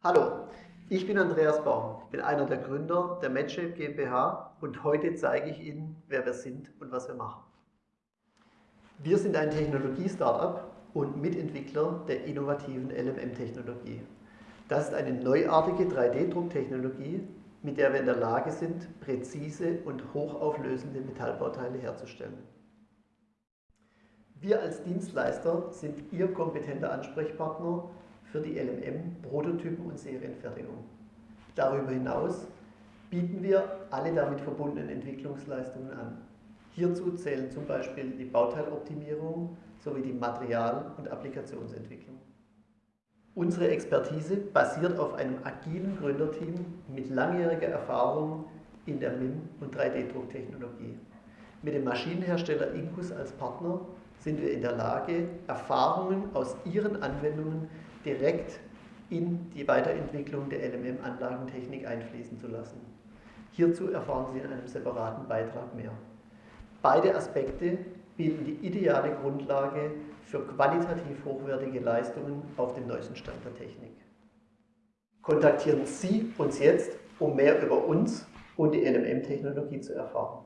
Hallo, ich bin Andreas Baum, bin einer der Gründer der MedShape GmbH und heute zeige ich Ihnen, wer wir sind und was wir machen. Wir sind ein Technologie-Startup und Mitentwickler der innovativen LMM-Technologie. Das ist eine neuartige 3D-Drucktechnologie, mit der wir in der Lage sind, präzise und hochauflösende Metallbauteile herzustellen. Wir als Dienstleister sind Ihr kompetenter Ansprechpartner für die LMM, Prototypen und Serienfertigung. Darüber hinaus bieten wir alle damit verbundenen Entwicklungsleistungen an. Hierzu zählen zum Beispiel die Bauteiloptimierung sowie die Material- und Applikationsentwicklung. Unsere Expertise basiert auf einem agilen Gründerteam mit langjähriger Erfahrung in der MIM- und 3D-Drucktechnologie. Mit dem Maschinenhersteller Incus als Partner sind wir in der Lage, Erfahrungen aus ihren Anwendungen direkt in die Weiterentwicklung der LMM-Anlagentechnik einfließen zu lassen. Hierzu erfahren Sie in einem separaten Beitrag mehr. Beide Aspekte bilden die ideale Grundlage für qualitativ hochwertige Leistungen auf dem neuesten Stand der Technik. Kontaktieren Sie uns jetzt, um mehr über uns und die LMM-Technologie zu erfahren.